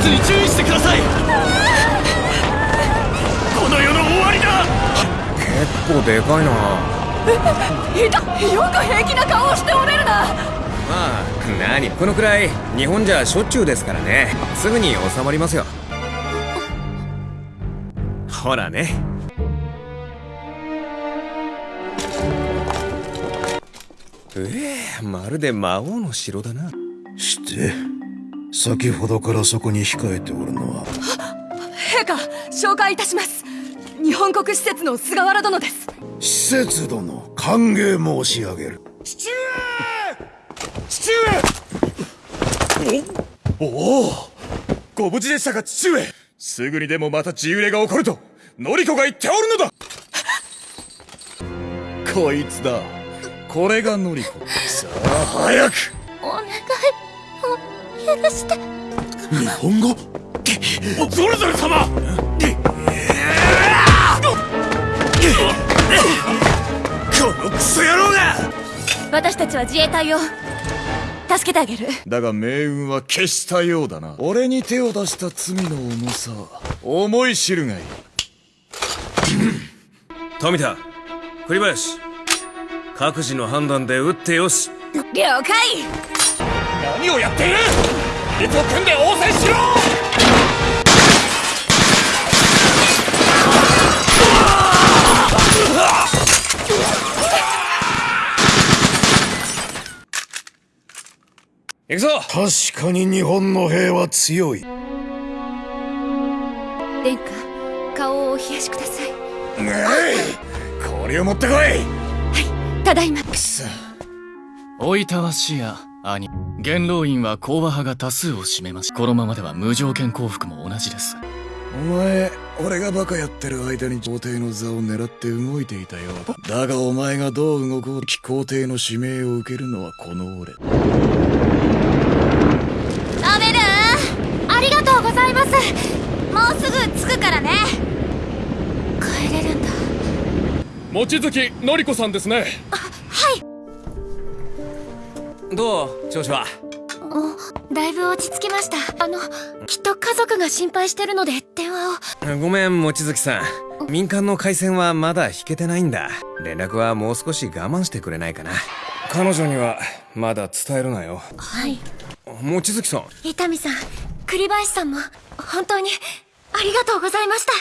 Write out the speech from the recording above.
ずに注意してください。この世の終わりだ。結構でかいな。いたよく平気な顔をしておれるな。まあ何このくらい日本じゃしょっちゅうですからね。すぐに収まりますよ。ほらね。ええまるで魔王の城だな。して先ほどからそこに控えておるのは。陛下紹介いたします。日本国施設の菅原殿です。施設殿歓迎申し上げる。父上！父上！おおおご無事でしたか父上！すぐにでもまた自由霊が起こるとノリコが言っておるのだ！こいつだ。これがノリコさあ早く！お願いを許して。日本語？ゾルゾル様！このクソ野郎が！私たちは自衛隊を助けてあげる。だが命運は消したようだな。俺に手を出した罪の重さ思い知るがいい。富田栗林。各自の判断で撃ってよし。了解。何をやっている手と組んで応戦しろ！行くぞ！確かに日本の兵は強い。殿下顔をお冷やしください。これを持ってこい！ただいま。おいたわしや兄。元老院は講和派が多数を占めますこのままでは無条件降伏も同じです。お前俺がバカやってる間に皇帝の座を狙って動いていたようだ。だがお前がどう動こうと皇帝の指名を受けるのはこの俺。アベルありがとうございます。もうすぐ着くからね。帰れるんだ。望月のりこさんですねどう？調子は？だいぶ落ち着きました。あのきっと家族が心配してるので電話を。ごめん望月さん。民間の回線はまだ引けてないんだ。連絡はもう少し我慢してくれないかな。彼女にはまだ伝えるなよ。はい。望月さん。伊丹さん栗林さんも本当にありがとうございました